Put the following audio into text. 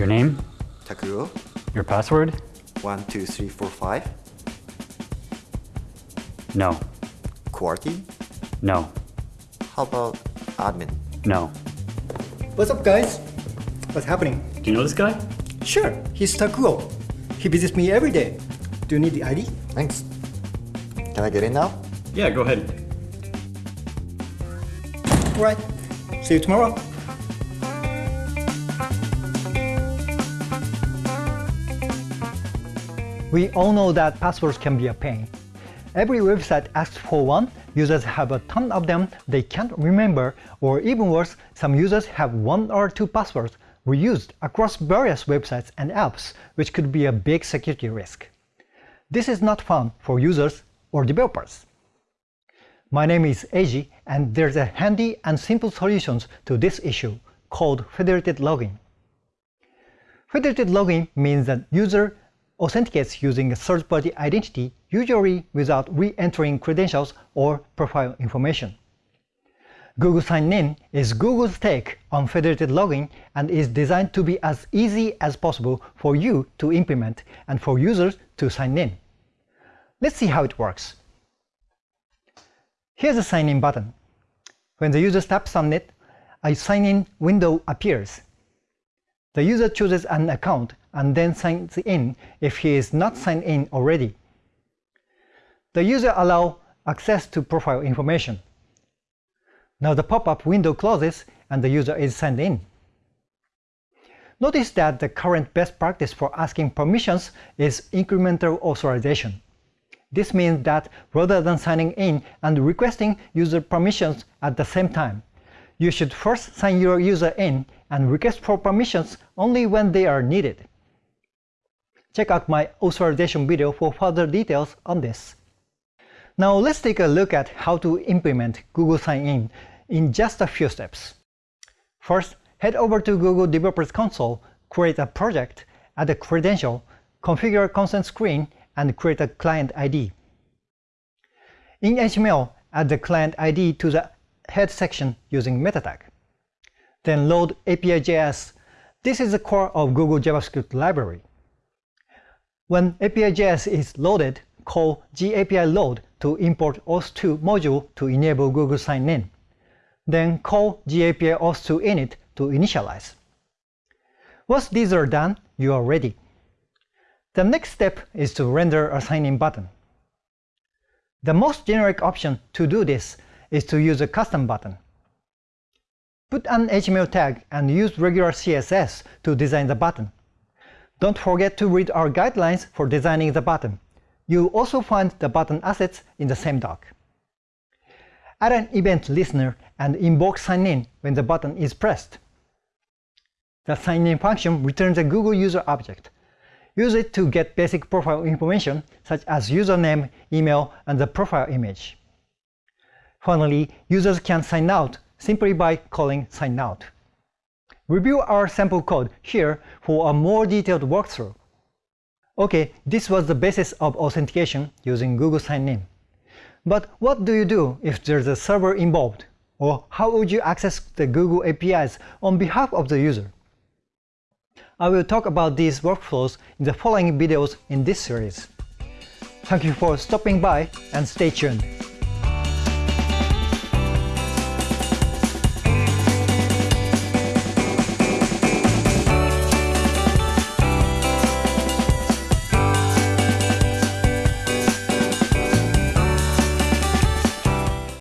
Your name? Takuro, Your password? 12345. No. QWERTY, No. how about admin? No. What's up guys? What's happening? Do you know this guy? Sure, he's Takuo. He visits me every day. Do you need the ID? Thanks. Can I get in now? Yeah, go ahead. Alright, see you tomorrow. We all know that passwords can be a pain. Every website asks for one, users have a ton of them they can't remember, or even worse, some users have one or two passwords reused across various websites and apps, which could be a big security risk. This is not fun for users or developers. My name is Eiji, and there's a handy and simple solution to this issue called federated login. Federated login means that user authenticates using a third-party identity, usually without re-entering credentials or profile information. Google Sign-in is Google's take on federated login and is designed to be as easy as possible for you to implement and for users to sign in. Let's see how it works. Here's a sign-in button. When the user taps on it, a sign-in window appears. The user chooses an account and then signs in if he is not signed in already. The user allows access to profile information. Now the pop-up window closes and the user is signed in. Notice that the current best practice for asking permissions is incremental authorization. This means that rather than signing in and requesting user permissions at the same time, you should first sign your user in and request for permissions only when they are needed. Check out my authorization video for further details on this. Now let's take a look at how to implement Google Sign-in in just a few steps. First, head over to Google Developers Console, create a project, add a credential, configure a consent screen, and create a client ID. In HTML, add the client ID to the head section using meta tag. Then load API.js. This is the core of Google JavaScript library. When API.js is loaded, call gAPI load to import auth2 module to enable Google Sign-in. Then call gAPI auth2 init to initialize. Once these are done, you are ready. The next step is to render a sign-in button. The most generic option to do this is to use a custom button. Put an HTML tag and use regular CSS to design the button. Don't forget to read our guidelines for designing the button. You'll also find the button assets in the same doc. Add an event listener and invoke sign-in when the button is pressed. The sign-in function returns a Google user object. Use it to get basic profile information such as username, email, and the profile image. Finally, users can sign out simply by calling sign out. Review our sample code here for a more detailed walkthrough. Okay, this was the basis of authentication using Google Sign-in. But what do you do if there's a server involved? Or how would you access the Google APIs on behalf of the user? I will talk about these workflows in the following videos in this series. Thank you for stopping by and stay tuned.